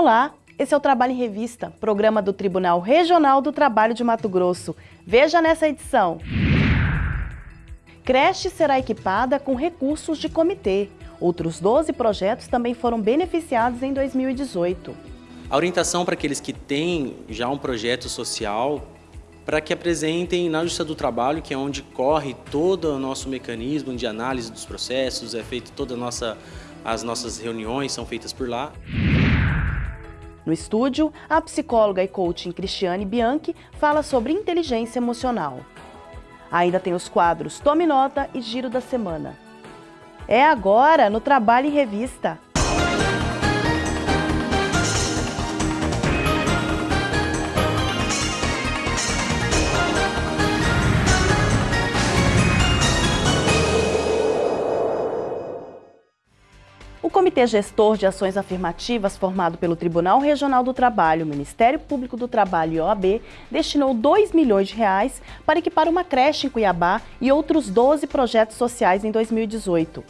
Olá, esse é o Trabalho em Revista, programa do Tribunal Regional do Trabalho de Mato Grosso. Veja nessa edição. Creche será equipada com recursos de comitê. Outros 12 projetos também foram beneficiados em 2018. A orientação para aqueles que têm já um projeto social, para que apresentem na Justiça do Trabalho, que é onde corre todo o nosso mecanismo de análise dos processos, é feito toda nossa, as nossas reuniões são feitas por lá. No estúdio, a psicóloga e coaching Cristiane Bianchi fala sobre inteligência emocional. Ainda tem os quadros Tome Nota e Giro da Semana. É agora no Trabalho em Revista. Comitê Gestor de Ações Afirmativas, formado pelo Tribunal Regional do Trabalho, Ministério Público do Trabalho e OAB, destinou 2 milhões de reais para equipar uma creche em Cuiabá e outros 12 projetos sociais em 2018.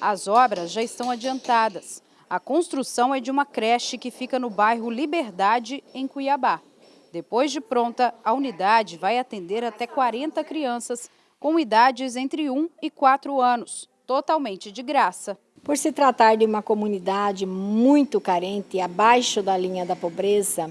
As obras já estão adiantadas. A construção é de uma creche que fica no bairro Liberdade, em Cuiabá. Depois de pronta, a unidade vai atender até 40 crianças com idades entre 1 e 4 anos totalmente de graça. Por se tratar de uma comunidade muito carente, abaixo da linha da pobreza,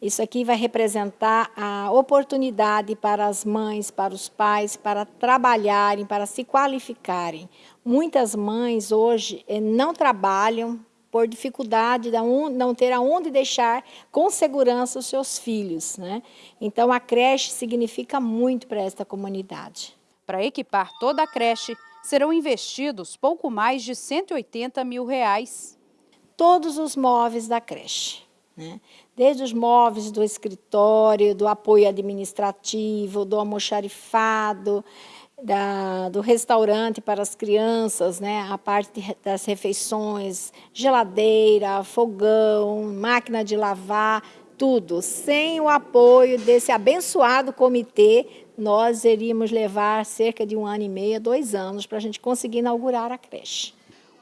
isso aqui vai representar a oportunidade para as mães, para os pais, para trabalharem, para se qualificarem. Muitas mães hoje eh, não trabalham por dificuldade de não ter aonde deixar com segurança os seus filhos. Né? Então, a creche significa muito para esta comunidade. Para equipar toda a creche, serão investidos pouco mais de 180 mil reais. Todos os móveis da creche, né? desde os móveis do escritório, do apoio administrativo, do almoxarifado, da, do restaurante para as crianças, né? a parte das refeições, geladeira, fogão, máquina de lavar, tudo. Sem o apoio desse abençoado comitê, nós iríamos levar cerca de um ano e meio, dois anos, para a gente conseguir inaugurar a creche.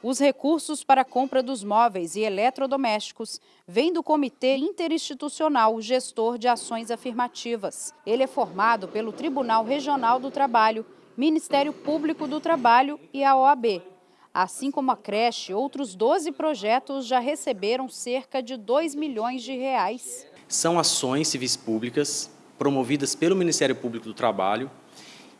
Os recursos para a compra dos móveis e eletrodomésticos vêm do Comitê Interinstitucional Gestor de Ações Afirmativas. Ele é formado pelo Tribunal Regional do Trabalho, Ministério Público do Trabalho e a OAB. Assim como a creche, outros 12 projetos já receberam cerca de 2 milhões de reais. São ações civis públicas promovidas pelo Ministério Público do Trabalho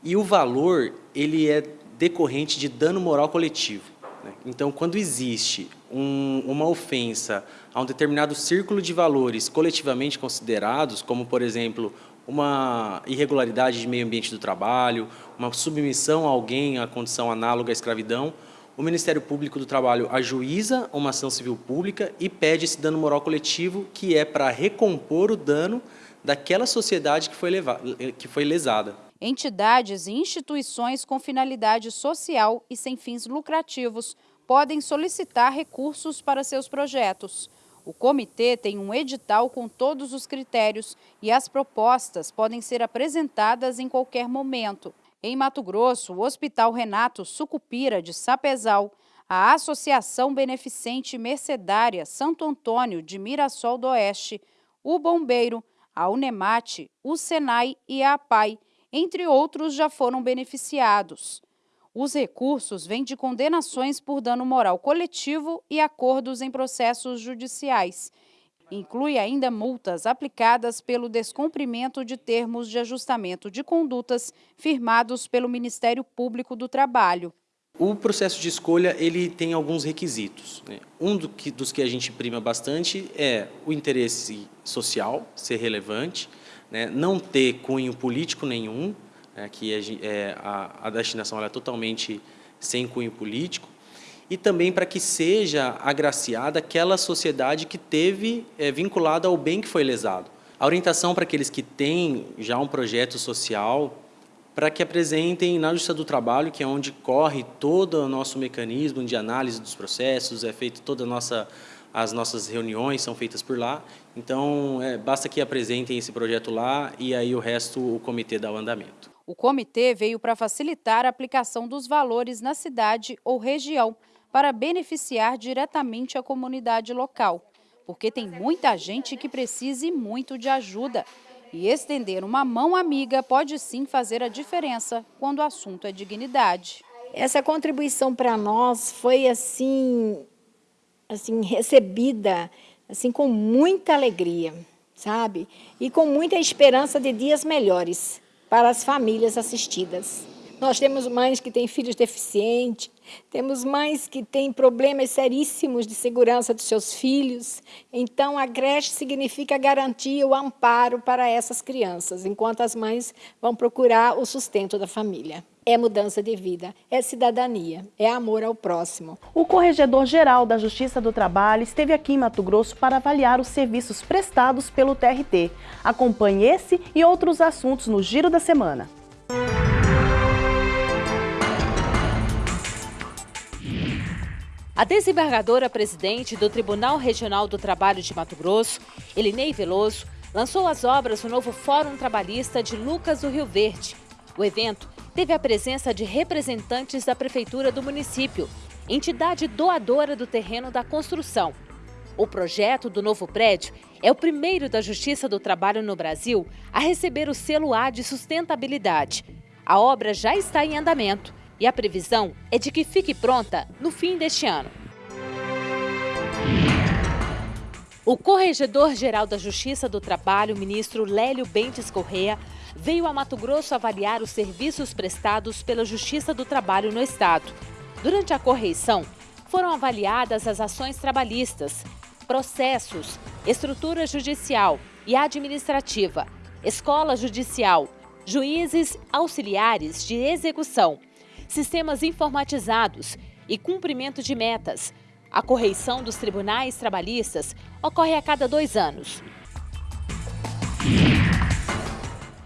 e o valor ele é decorrente de dano moral coletivo. Né? Então, quando existe um, uma ofensa a um determinado círculo de valores coletivamente considerados, como, por exemplo, uma irregularidade de meio ambiente do trabalho, uma submissão a alguém à condição análoga à escravidão, o Ministério Público do Trabalho ajuiza uma ação civil pública e pede esse dano moral coletivo, que é para recompor o dano daquela sociedade que foi, levada, que foi lesada. Entidades e instituições com finalidade social e sem fins lucrativos podem solicitar recursos para seus projetos. O comitê tem um edital com todos os critérios e as propostas podem ser apresentadas em qualquer momento. Em Mato Grosso, o Hospital Renato Sucupira de Sapezal, a Associação Beneficente Mercedária Santo Antônio de Mirassol do Oeste, o Bombeiro, a Unemate, o Senai e a APAI, entre outros, já foram beneficiados. Os recursos vêm de condenações por dano moral coletivo e acordos em processos judiciais. Inclui ainda multas aplicadas pelo descumprimento de termos de ajustamento de condutas firmados pelo Ministério Público do Trabalho. O processo de escolha ele tem alguns requisitos. Né? Um do que, dos que a gente prima bastante é o interesse social, ser relevante, né? não ter cunho político nenhum, né? que a, é, a, a destinação é totalmente sem cunho político, e também para que seja agraciada aquela sociedade que teve é, vinculada ao bem que foi lesado. A orientação para aqueles que têm já um projeto social para que apresentem na Justiça do Trabalho, que é onde corre todo o nosso mecanismo de análise dos processos, é feito toda nossa as nossas reuniões são feitas por lá, então é, basta que apresentem esse projeto lá e aí o resto o comitê dá o andamento. O comitê veio para facilitar a aplicação dos valores na cidade ou região, para beneficiar diretamente a comunidade local, porque tem muita gente que precisa muito de ajuda. E estender uma mão amiga pode sim fazer a diferença quando o assunto é dignidade. Essa contribuição para nós foi assim, assim recebida assim com muita alegria, sabe? E com muita esperança de dias melhores para as famílias assistidas. Nós temos mães que têm filhos deficientes, temos mães que têm problemas seríssimos de segurança dos seus filhos. Então, a creche significa garantir o amparo para essas crianças, enquanto as mães vão procurar o sustento da família. É mudança de vida, é cidadania, é amor ao próximo. O Corregedor-Geral da Justiça do Trabalho esteve aqui em Mato Grosso para avaliar os serviços prestados pelo TRT. Acompanhe esse e outros assuntos no Giro da Semana. A desembargadora presidente do Tribunal Regional do Trabalho de Mato Grosso, Elinei Veloso, lançou as obras do novo Fórum Trabalhista de Lucas do Rio Verde. O evento teve a presença de representantes da Prefeitura do município, entidade doadora do terreno da construção. O projeto do novo prédio é o primeiro da Justiça do Trabalho no Brasil a receber o selo A de sustentabilidade. A obra já está em andamento e a previsão é de que fique pronta no fim deste ano. O Corregedor-Geral da Justiça do Trabalho, ministro Lélio Bentes Correa, veio a Mato Grosso avaliar os serviços prestados pela Justiça do Trabalho no Estado. Durante a correição, foram avaliadas as ações trabalhistas, processos, estrutura judicial e administrativa, escola judicial, juízes auxiliares de execução, sistemas informatizados e cumprimento de metas. A correição dos tribunais trabalhistas ocorre a cada dois anos.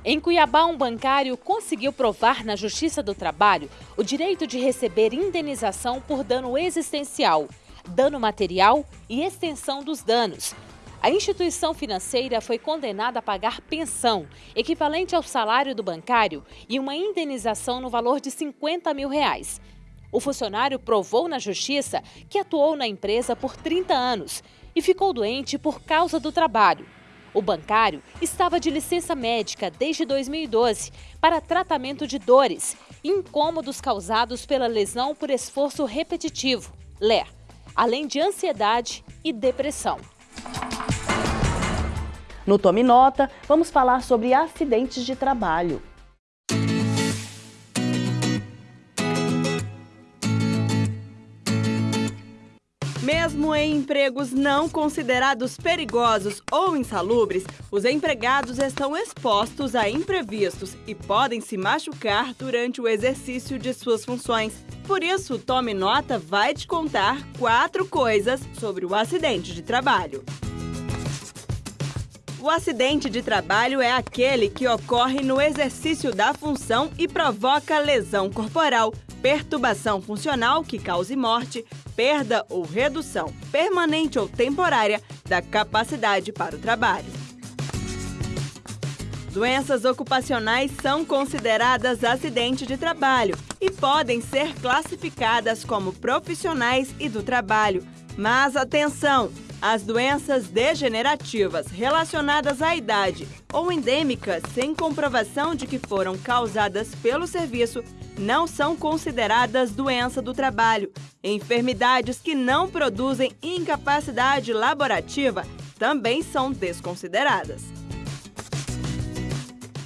Em Cuiabá, um bancário conseguiu provar na Justiça do Trabalho o direito de receber indenização por dano existencial, dano material e extensão dos danos, a instituição financeira foi condenada a pagar pensão, equivalente ao salário do bancário, e uma indenização no valor de 50 mil reais. O funcionário provou na justiça que atuou na empresa por 30 anos e ficou doente por causa do trabalho. O bancário estava de licença médica desde 2012 para tratamento de dores e incômodos causados pela lesão por esforço repetitivo, LER, além de ansiedade e depressão. No Tome Nota, vamos falar sobre acidentes de trabalho. Mesmo em empregos não considerados perigosos ou insalubres, os empregados estão expostos a imprevistos e podem se machucar durante o exercício de suas funções. Por isso, Tome Nota vai te contar quatro coisas sobre o acidente de trabalho. O acidente de trabalho é aquele que ocorre no exercício da função e provoca lesão corporal, perturbação funcional que cause morte, perda ou redução permanente ou temporária da capacidade para o trabalho. Doenças ocupacionais são consideradas acidente de trabalho e podem ser classificadas como profissionais e do trabalho. Mas atenção! As doenças degenerativas relacionadas à idade ou endêmicas sem comprovação de que foram causadas pelo serviço não são consideradas doença do trabalho. Enfermidades que não produzem incapacidade laborativa também são desconsideradas.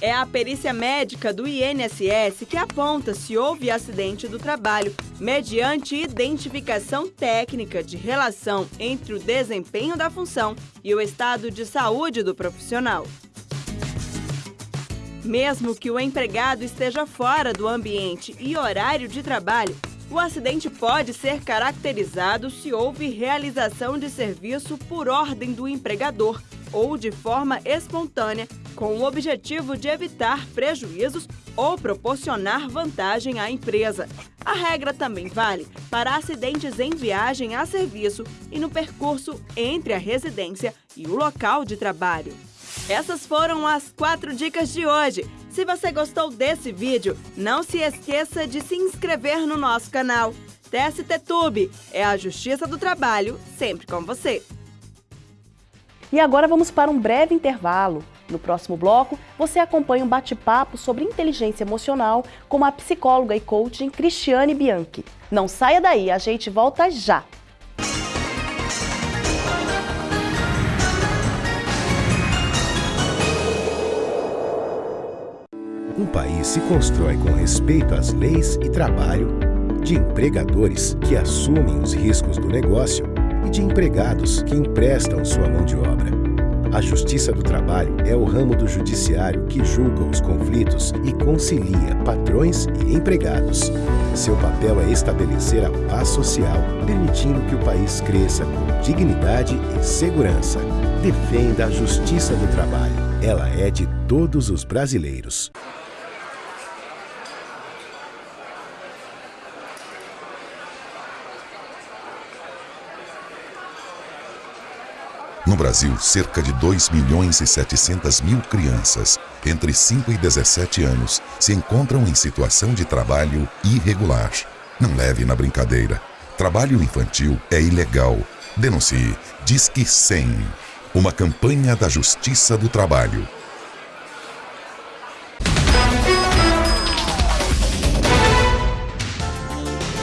É a perícia médica do INSS que aponta se houve acidente do trabalho, mediante identificação técnica de relação entre o desempenho da função e o estado de saúde do profissional. Mesmo que o empregado esteja fora do ambiente e horário de trabalho, o acidente pode ser caracterizado se houve realização de serviço por ordem do empregador ou de forma espontânea com o objetivo de evitar prejuízos ou proporcionar vantagem à empresa. A regra também vale para acidentes em viagem a serviço e no percurso entre a residência e o local de trabalho. Essas foram as quatro dicas de hoje. Se você gostou desse vídeo, não se esqueça de se inscrever no nosso canal. TST-Tube. É a Justiça do Trabalho, sempre com você. E agora vamos para um breve intervalo. No próximo bloco, você acompanha um bate-papo sobre inteligência emocional com a psicóloga e coaching Cristiane Bianchi. Não saia daí, a gente volta já! Um país se constrói com respeito às leis e trabalho, de empregadores que assumem os riscos do negócio de empregados que emprestam sua mão de obra. A Justiça do Trabalho é o ramo do judiciário que julga os conflitos e concilia patrões e empregados. Seu papel é estabelecer a paz social, permitindo que o país cresça com dignidade e segurança. Defenda a Justiça do Trabalho. Ela é de todos os brasileiros. No Brasil, cerca de 2 milhões e 700 mil crianças entre 5 e 17 anos se encontram em situação de trabalho irregular. Não leve na brincadeira. Trabalho infantil é ilegal. Denuncie. Disque 100. Uma campanha da Justiça do Trabalho.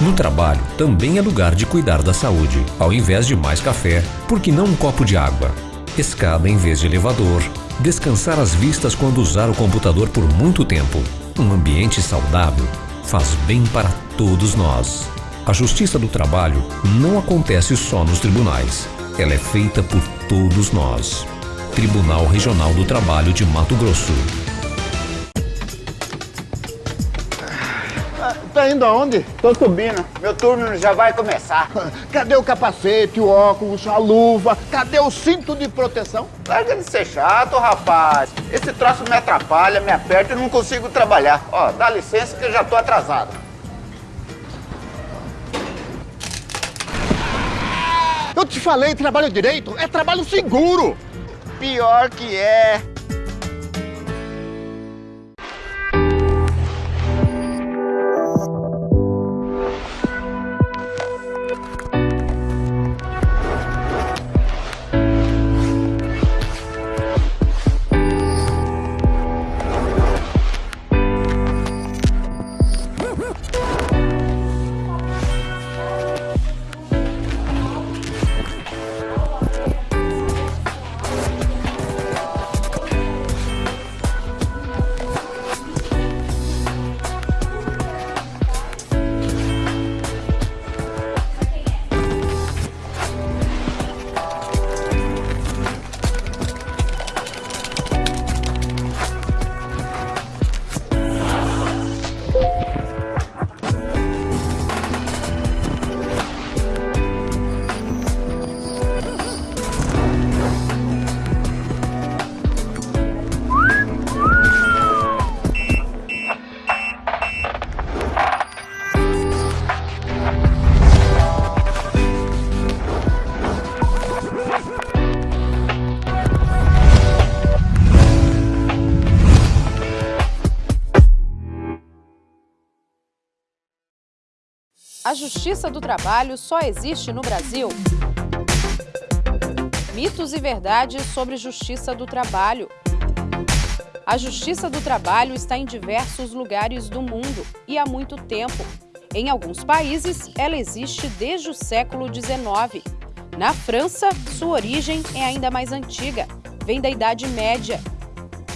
No trabalho, também é lugar de cuidar da saúde. Ao invés de mais café, por que não um copo de água? Escada em vez de elevador. Descansar as vistas quando usar o computador por muito tempo. Um ambiente saudável faz bem para todos nós. A justiça do trabalho não acontece só nos tribunais. Ela é feita por todos nós. Tribunal Regional do Trabalho de Mato Grosso. Tá indo aonde? Tô subindo. Meu turno já vai começar. Cadê o capacete, o óculos, a luva? Cadê o cinto de proteção? Larga de ser chato, rapaz. Esse troço me atrapalha, me aperta e não consigo trabalhar. Ó, dá licença que eu já tô atrasado. Eu te falei, trabalho direito é trabalho seguro. Pior que é. A Justiça do Trabalho só existe no Brasil? Mitos e verdades sobre Justiça do Trabalho. A Justiça do Trabalho está em diversos lugares do mundo e há muito tempo. Em alguns países, ela existe desde o século XIX. Na França, sua origem é ainda mais antiga, vem da Idade Média.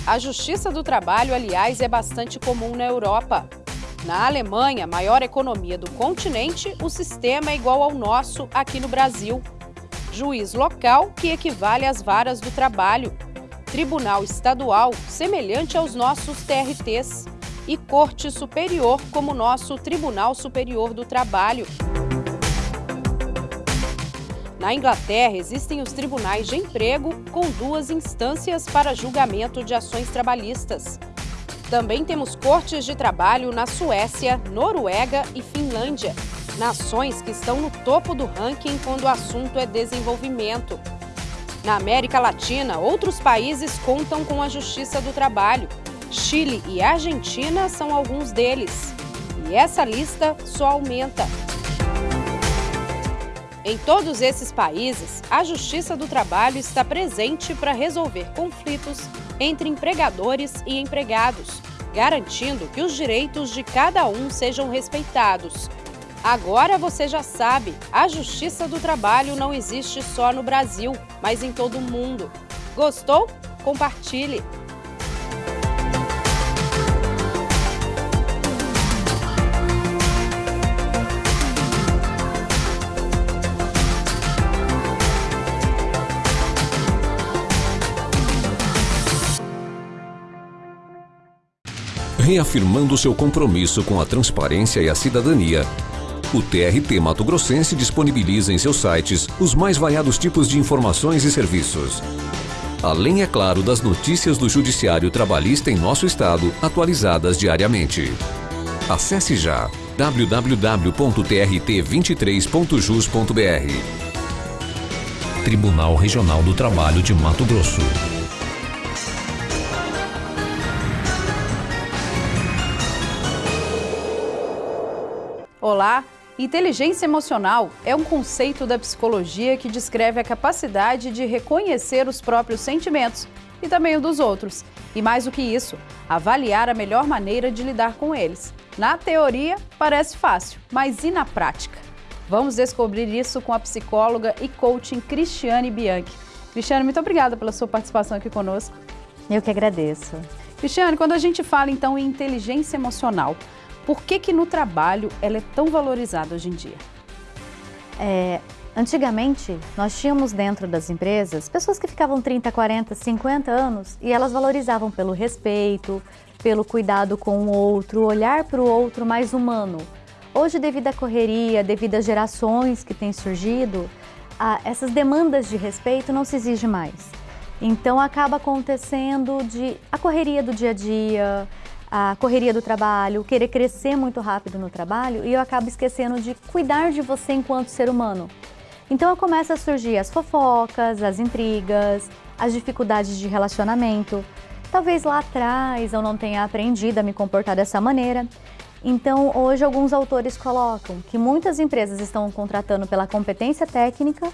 A Justiça do Trabalho, aliás, é bastante comum na Europa. Na Alemanha, maior economia do continente, o sistema é igual ao nosso aqui no Brasil. Juiz local, que equivale às varas do trabalho. Tribunal estadual, semelhante aos nossos TRTs. E Corte Superior, como nosso Tribunal Superior do Trabalho. Na Inglaterra, existem os tribunais de emprego com duas instâncias para julgamento de ações trabalhistas. Também temos cortes de trabalho na Suécia, Noruega e Finlândia, nações que estão no topo do ranking quando o assunto é desenvolvimento. Na América Latina, outros países contam com a Justiça do Trabalho. Chile e Argentina são alguns deles. E essa lista só aumenta. Em todos esses países, a Justiça do Trabalho está presente para resolver conflitos entre empregadores e empregados, garantindo que os direitos de cada um sejam respeitados. Agora você já sabe, a Justiça do Trabalho não existe só no Brasil, mas em todo o mundo. Gostou? Compartilhe! Reafirmando seu compromisso com a transparência e a cidadania, o TRT Mato Grossense disponibiliza em seus sites os mais variados tipos de informações e serviços. Além, é claro, das notícias do Judiciário Trabalhista em nosso estado, atualizadas diariamente. Acesse já www.trt23.jus.br Tribunal Regional do Trabalho de Mato Grosso. Olá! Inteligência emocional é um conceito da psicologia que descreve a capacidade de reconhecer os próprios sentimentos e também o dos outros. E mais do que isso, avaliar a melhor maneira de lidar com eles. Na teoria, parece fácil, mas e na prática? Vamos descobrir isso com a psicóloga e coaching Cristiane Bianchi. Cristiane, muito obrigada pela sua participação aqui conosco. Eu que agradeço. Cristiane, quando a gente fala então em inteligência emocional, por que que no trabalho ela é tão valorizada hoje em dia? É, antigamente, nós tínhamos dentro das empresas pessoas que ficavam 30, 40, 50 anos e elas valorizavam pelo respeito, pelo cuidado com o outro, olhar para o outro mais humano. Hoje, devido à correria, devido às gerações que têm surgido, essas demandas de respeito não se exigem mais. Então acaba acontecendo de a correria do dia a dia, a correria do trabalho, querer crescer muito rápido no trabalho e eu acabo esquecendo de cuidar de você enquanto ser humano. Então começa a surgir as fofocas, as intrigas, as dificuldades de relacionamento. Talvez lá atrás eu não tenha aprendido a me comportar dessa maneira. Então hoje alguns autores colocam que muitas empresas estão contratando pela competência técnica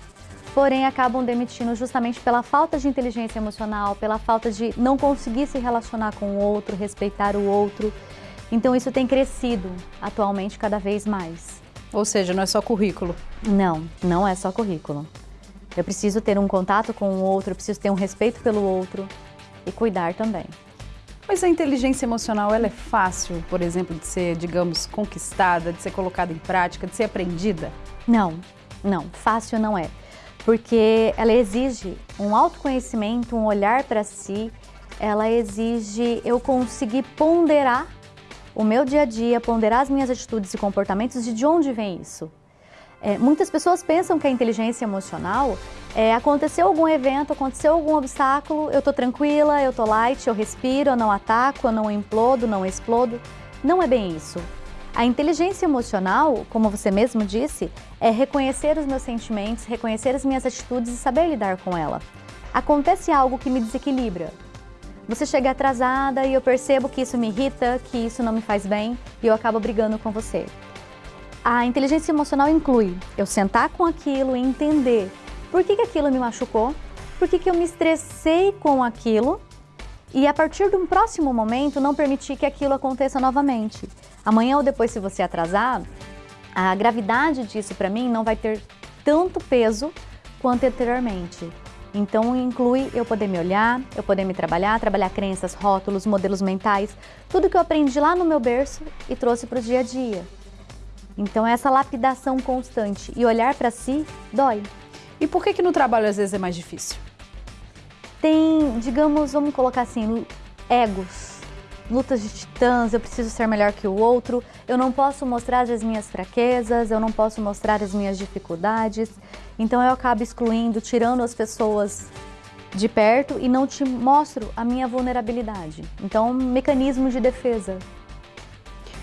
porém acabam demitindo justamente pela falta de inteligência emocional, pela falta de não conseguir se relacionar com o outro, respeitar o outro. Então isso tem crescido atualmente cada vez mais. Ou seja, não é só currículo? Não, não é só currículo. Eu preciso ter um contato com o outro, eu preciso ter um respeito pelo outro e cuidar também. Mas a inteligência emocional, ela é fácil, por exemplo, de ser, digamos, conquistada, de ser colocada em prática, de ser aprendida? Não, não, fácil não é porque ela exige um autoconhecimento, um olhar para si, ela exige eu conseguir ponderar o meu dia a dia, ponderar as minhas atitudes e comportamentos e de onde vem isso. É, muitas pessoas pensam que a inteligência emocional é aconteceu algum evento, aconteceu algum obstáculo, eu tô tranquila, eu tô light, eu respiro, eu não ataco, eu não implodo, não explodo. Não é bem isso. A inteligência emocional, como você mesmo disse, é reconhecer os meus sentimentos, reconhecer as minhas atitudes e saber lidar com ela. Acontece algo que me desequilibra. Você chega atrasada e eu percebo que isso me irrita, que isso não me faz bem e eu acabo brigando com você. A inteligência emocional inclui eu sentar com aquilo e entender por que, que aquilo me machucou, por que, que eu me estressei com aquilo e a partir de um próximo momento não permitir que aquilo aconteça novamente. Amanhã ou depois, se você atrasar, a gravidade disso para mim não vai ter tanto peso quanto anteriormente. Então inclui eu poder me olhar, eu poder me trabalhar, trabalhar crenças, rótulos, modelos mentais, tudo que eu aprendi lá no meu berço e trouxe para o dia a dia. Então essa lapidação constante e olhar para si dói. E por que que no trabalho às vezes é mais difícil? Tem, digamos, vamos colocar assim, egos, lutas de titãs, eu preciso ser melhor que o outro, eu não posso mostrar as minhas fraquezas, eu não posso mostrar as minhas dificuldades, então eu acabo excluindo, tirando as pessoas de perto e não te mostro a minha vulnerabilidade. Então, um mecanismo de defesa.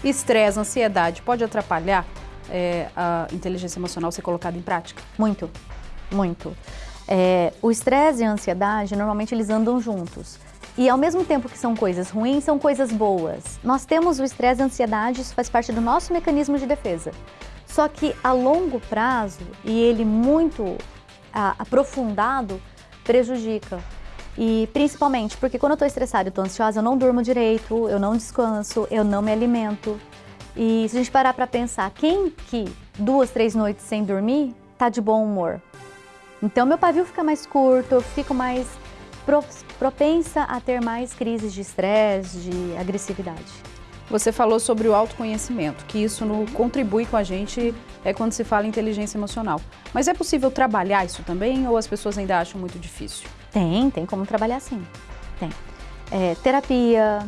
Estresse, ansiedade, pode atrapalhar é, a inteligência emocional ser colocada em prática? Muito, muito. É, o estresse e a ansiedade, normalmente eles andam juntos. E ao mesmo tempo que são coisas ruins, são coisas boas. Nós temos o estresse e a ansiedade, isso faz parte do nosso mecanismo de defesa. Só que a longo prazo, e ele muito aprofundado, prejudica. E principalmente porque quando eu estou estressada e estou ansiosa, eu não durmo direito, eu não descanso, eu não me alimento. E se a gente parar para pensar, quem que duas, três noites sem dormir, tá de bom humor? Então meu pavio fica mais curto, eu fico mais propensa a ter mais crises de estresse, de agressividade. Você falou sobre o autoconhecimento, que isso no, contribui com a gente é quando se fala em inteligência emocional. Mas é possível trabalhar isso também ou as pessoas ainda acham muito difícil? Tem, tem como trabalhar sim. Tem. É, terapia,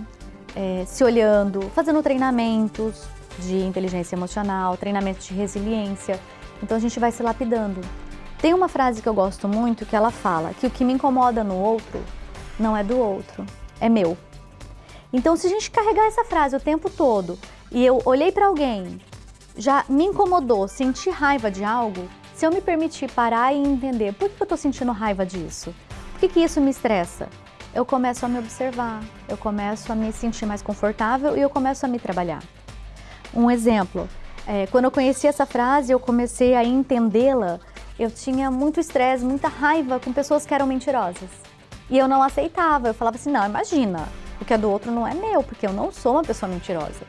é, se olhando, fazendo treinamentos de inteligência emocional, treinamentos de resiliência. Então a gente vai se lapidando. Tem uma frase que eu gosto muito que ela fala que o que me incomoda no outro não é do outro, é meu. Então, se a gente carregar essa frase o tempo todo e eu olhei para alguém, já me incomodou, senti raiva de algo, se eu me permitir parar e entender por que eu estou sentindo raiva disso, por que, que isso me estressa, eu começo a me observar, eu começo a me sentir mais confortável e eu começo a me trabalhar. Um exemplo, é, quando eu conheci essa frase, eu comecei a entendê-la eu tinha muito estresse, muita raiva com pessoas que eram mentirosas. E eu não aceitava, eu falava assim, não, imagina, o que é do outro não é meu, porque eu não sou uma pessoa mentirosa.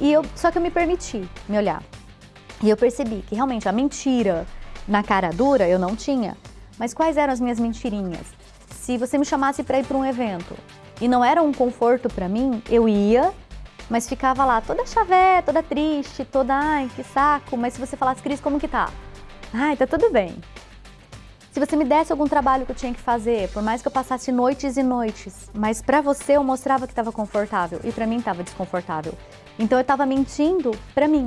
E eu, só que eu me permiti me olhar. E eu percebi que realmente a mentira na cara dura eu não tinha. Mas quais eram as minhas mentirinhas? Se você me chamasse para ir para um evento e não era um conforto para mim, eu ia, mas ficava lá toda chavé, toda triste, toda, ai, que saco. Mas se você falasse, Cris, como que tá? Ai, tá tudo bem. Se você me desse algum trabalho que eu tinha que fazer, por mais que eu passasse noites e noites, mas para você eu mostrava que estava confortável e para mim estava desconfortável. Então eu estava mentindo para mim.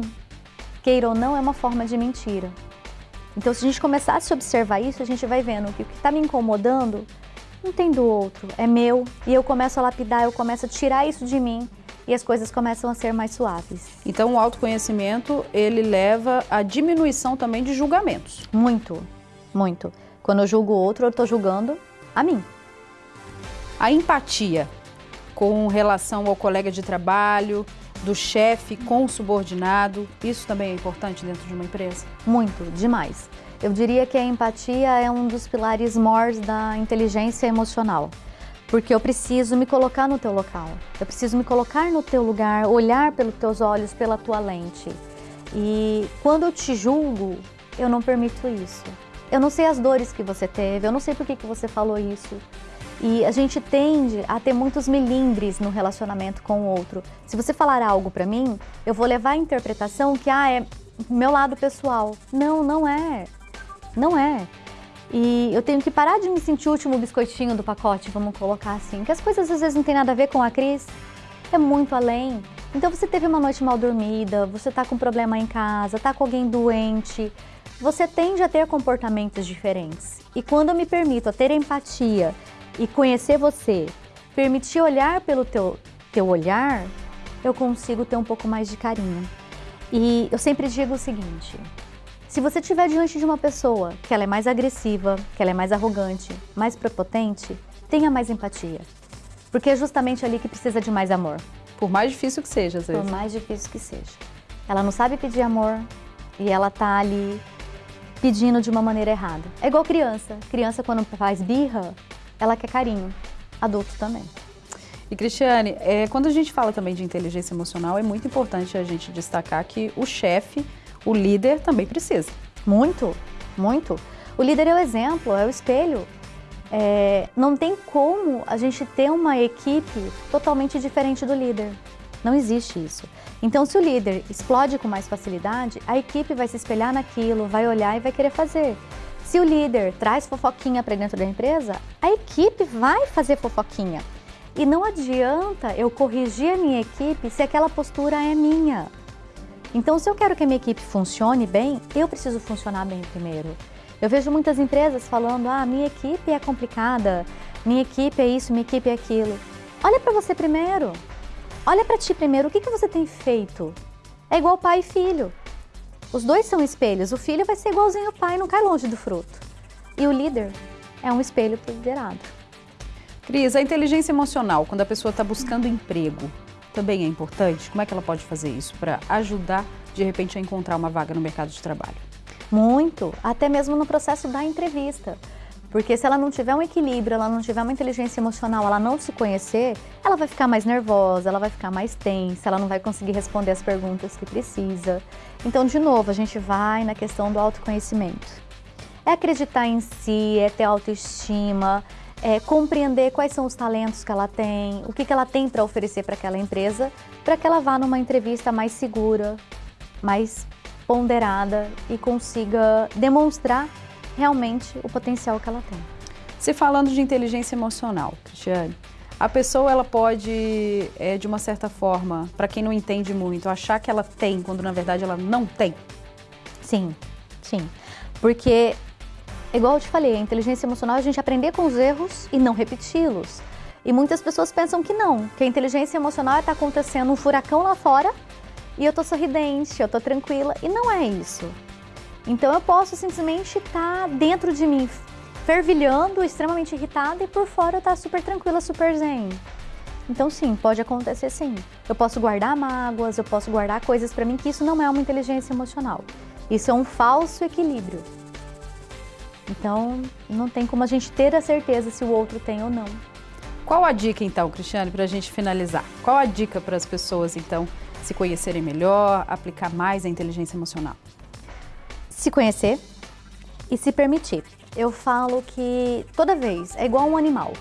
Queira ou não, é uma forma de mentira. Então se a gente começasse a observar isso, a gente vai vendo que o que está me incomodando não tem do outro, é meu. E eu começo a lapidar, eu começo a tirar isso de mim e as coisas começam a ser mais suaves. Então o autoconhecimento, ele leva à diminuição também de julgamentos. Muito, muito. Quando eu julgo o outro, eu estou julgando a mim. A empatia com relação ao colega de trabalho, do chefe com o subordinado, isso também é importante dentro de uma empresa? Muito, demais. Eu diria que a empatia é um dos pilares mores da inteligência emocional porque eu preciso me colocar no teu local, eu preciso me colocar no teu lugar, olhar pelos teus olhos, pela tua lente. E quando eu te julgo, eu não permito isso. Eu não sei as dores que você teve, eu não sei por que, que você falou isso. E a gente tende a ter muitos melindres no relacionamento com o outro. Se você falar algo para mim, eu vou levar a interpretação que ah, é meu lado pessoal. Não, não é. Não é. E eu tenho que parar de me sentir o último biscoitinho do pacote, vamos colocar assim. Que as coisas às vezes não tem nada a ver com a Cris, é muito além. Então você teve uma noite mal dormida, você tá com problema em casa, tá com alguém doente, você tende a ter comportamentos diferentes. E quando eu me permito a ter empatia e conhecer você, permitir olhar pelo teu, teu olhar, eu consigo ter um pouco mais de carinho. E eu sempre digo o seguinte, se você estiver diante de uma pessoa que ela é mais agressiva, que ela é mais arrogante, mais prepotente, tenha mais empatia. Porque é justamente ali que precisa de mais amor. Por mais difícil que seja, às vezes. Por mais difícil que seja. Ela não sabe pedir amor e ela tá ali pedindo de uma maneira errada. É igual criança. Criança quando faz birra, ela quer carinho. Adulto também. E Cristiane, é, quando a gente fala também de inteligência emocional, é muito importante a gente destacar que o chefe o líder também precisa. Muito, muito. O líder é o exemplo, é o espelho. É, não tem como a gente ter uma equipe totalmente diferente do líder. Não existe isso. Então, se o líder explode com mais facilidade, a equipe vai se espelhar naquilo, vai olhar e vai querer fazer. Se o líder traz fofoquinha para dentro da empresa, a equipe vai fazer fofoquinha. E não adianta eu corrigir a minha equipe se aquela postura é minha. Então, se eu quero que a minha equipe funcione bem, eu preciso funcionar bem primeiro. Eu vejo muitas empresas falando, ah, minha equipe é complicada, minha equipe é isso, minha equipe é aquilo. Olha para você primeiro. Olha para ti primeiro, o que, que você tem feito? É igual pai e filho. Os dois são espelhos, o filho vai ser igualzinho ao pai, não cai longe do fruto. E o líder é um espelho para liderado. Cris, a inteligência emocional, quando a pessoa está buscando emprego, também é importante? Como é que ela pode fazer isso para ajudar, de repente, a encontrar uma vaga no mercado de trabalho? Muito, até mesmo no processo da entrevista. Porque se ela não tiver um equilíbrio, ela não tiver uma inteligência emocional, ela não se conhecer, ela vai ficar mais nervosa, ela vai ficar mais tensa, ela não vai conseguir responder as perguntas que precisa. Então, de novo, a gente vai na questão do autoconhecimento. É acreditar em si, é ter autoestima, é compreender quais são os talentos que ela tem, o que, que ela tem para oferecer para aquela empresa, para que ela vá numa entrevista mais segura, mais ponderada e consiga demonstrar realmente o potencial que ela tem. Se falando de inteligência emocional, Cristiane, a pessoa ela pode, é, de uma certa forma, para quem não entende muito, achar que ela tem, quando na verdade ela não tem? Sim, sim. Porque, igual eu te falei, a inteligência emocional é a gente aprender com os erros e não repeti-los. E muitas pessoas pensam que não, que a inteligência emocional está acontecendo um furacão lá fora e eu tô sorridente, eu tô tranquila, e não é isso. Então eu posso simplesmente estar tá dentro de mim fervilhando, extremamente irritada e por fora eu estar tá super tranquila, super zen. Então sim, pode acontecer sim. Eu posso guardar mágoas, eu posso guardar coisas para mim que isso não é uma inteligência emocional. Isso é um falso equilíbrio. Então não tem como a gente ter a certeza se o outro tem ou não. Qual a dica então, Cristiane, para a gente finalizar? Qual a dica para as pessoas então se conhecerem melhor, aplicar mais a inteligência emocional? se conhecer e se permitir. Eu falo que toda vez é igual um animal.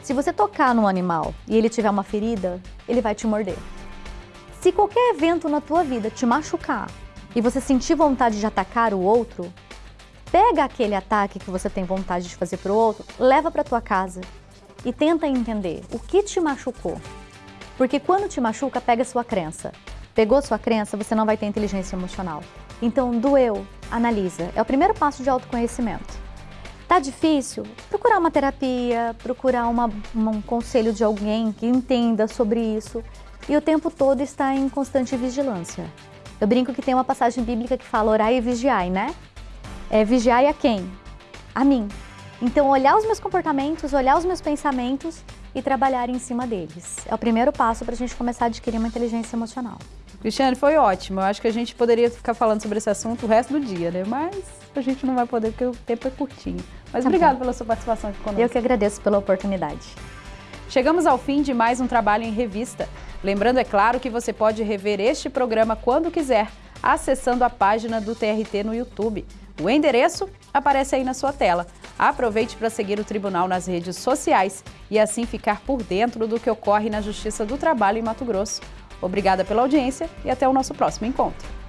Se você tocar no animal e ele tiver uma ferida, ele vai te morder. Se qualquer evento na tua vida te machucar e você sentir vontade de atacar o outro, pega aquele ataque que você tem vontade de fazer para o outro, leva para tua casa e tenta entender o que te machucou. Porque quando te machuca, pega sua crença. Pegou sua crença, você não vai ter inteligência emocional. Então, doeu, analisa. É o primeiro passo de autoconhecimento. Tá difícil? Procurar uma terapia, procurar uma, um conselho de alguém que entenda sobre isso. E o tempo todo está em constante vigilância. Eu brinco que tem uma passagem bíblica que fala orai e vigiai, né? É vigiai a quem? A mim. Então, olhar os meus comportamentos, olhar os meus pensamentos e trabalhar em cima deles. É o primeiro passo para a gente começar a adquirir uma inteligência emocional. Cristiane, foi ótimo. Eu acho que a gente poderia ficar falando sobre esse assunto o resto do dia, né? Mas a gente não vai poder porque o tempo é curtinho. Mas tá obrigado pela sua participação aqui conosco. Eu que agradeço pela oportunidade. Chegamos ao fim de mais um trabalho em revista. Lembrando, é claro, que você pode rever este programa quando quiser, acessando a página do TRT no YouTube. O endereço aparece aí na sua tela. Aproveite para seguir o Tribunal nas redes sociais e assim ficar por dentro do que ocorre na Justiça do Trabalho em Mato Grosso. Obrigada pela audiência e até o nosso próximo encontro.